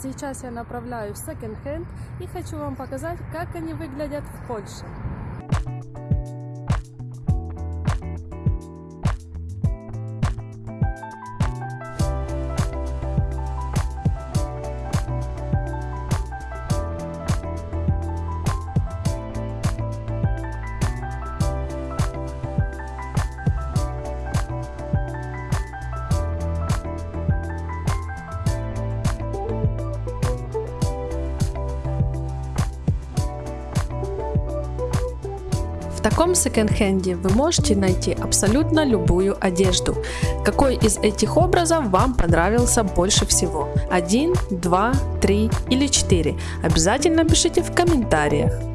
Сейчас я направляюсь в секонд-хенд и хочу вам показать, как они выглядят в Польше. Таком секонд-хенде вы можете найти абсолютно любую одежду. Какой из этих образов вам понравился больше всего? Один, два, три или четыре? Обязательно пишите в комментариях.